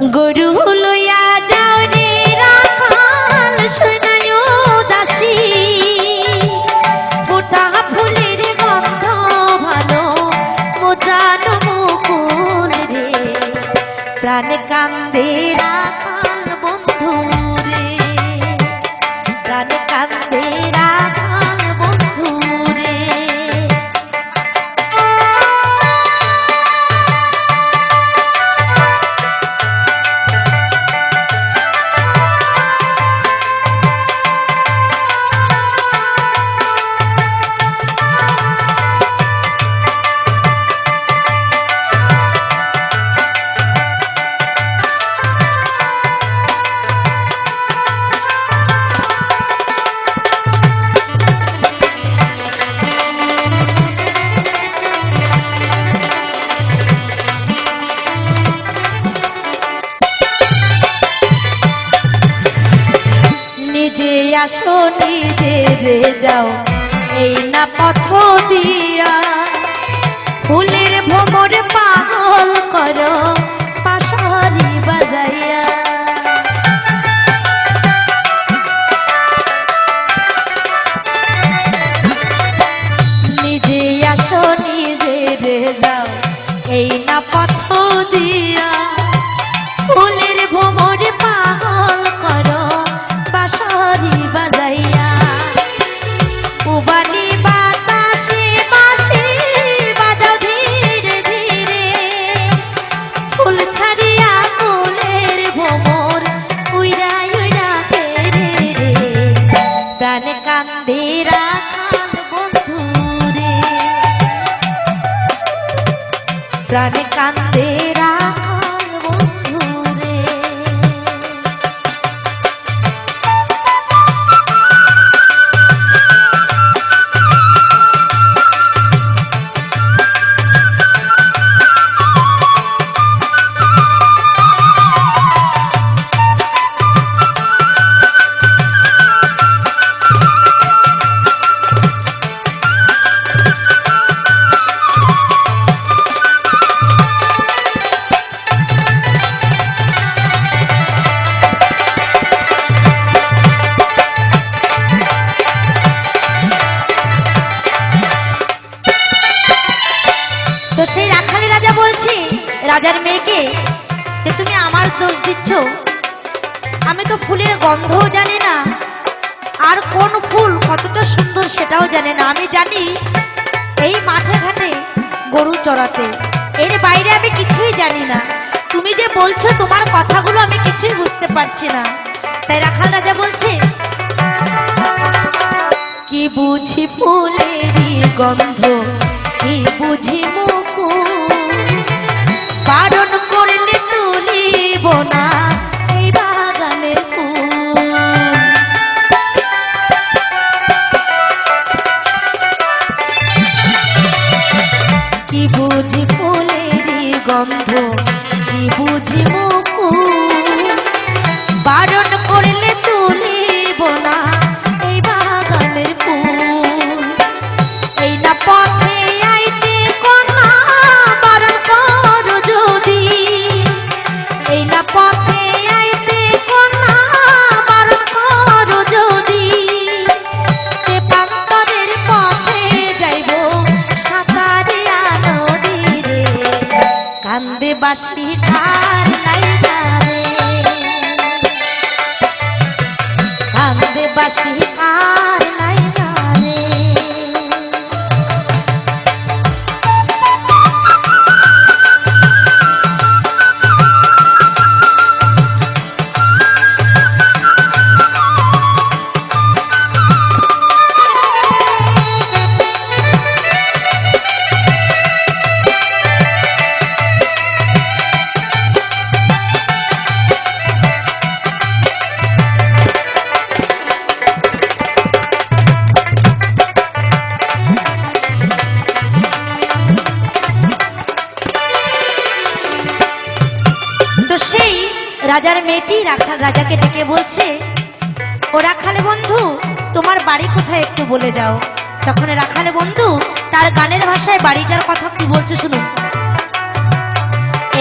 গরু লইয়া যাও রে রাখাল সোনায় দাসী ফোটা ফুলের গন্ধ ভালো মোজানো মুকুল রে। প্রাণ কান্দে রাখাল আসো নিজেরে যাও। এই না পথ দিয়া ফুলের ভ্রমর পাগল করো। প্রাণ কান্দে দিচ্ছ? আমি তো ফুলের গন্ধও জানি না। আর কোন ফুল কতটা সুন্দর সেটাও জানি না। আমি জানি এই মাঠে ঘাটে গরু চড়াতে। এর বাইরে আমি কিছুই জানি না। তুমি যে বলছো তোমার কথাগুলো আমি কিছুই বুঝতে পারছি না। তাই রাখাল রাজা বলছে, কি বুঝি ফুলেরই গন্ধ, কি বুঝি মুকুল কি বুঝি বাসি ধারে কান্দে বাসি আর রাজার মেয়েটি রাখাল রাজাকে ডেকে বলছে, ও রাখালে বন্ধু, তোমার বাড়ি কোথায় একটু বলে যাও। তখন রাখালে বন্ধু তার গানের ভাষায় বাড়িটার কথা কি বলছে শুনু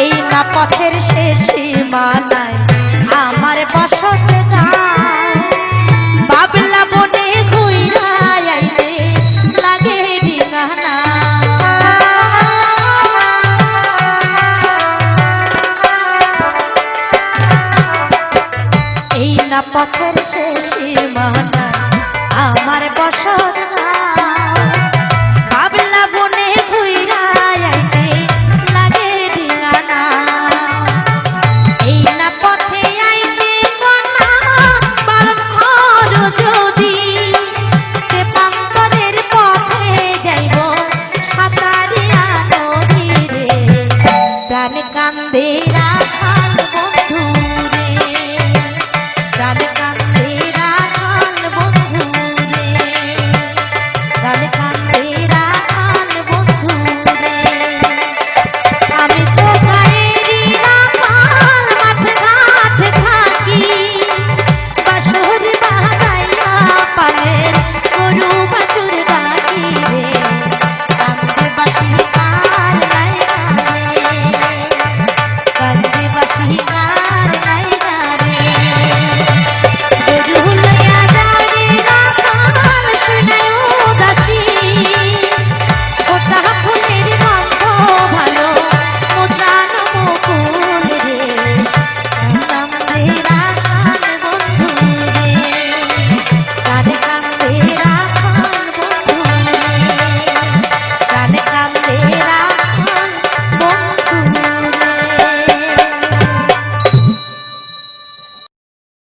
এই না পথের শেষ মানায় আমার বসতে গান দেশের মাতা আমার বসত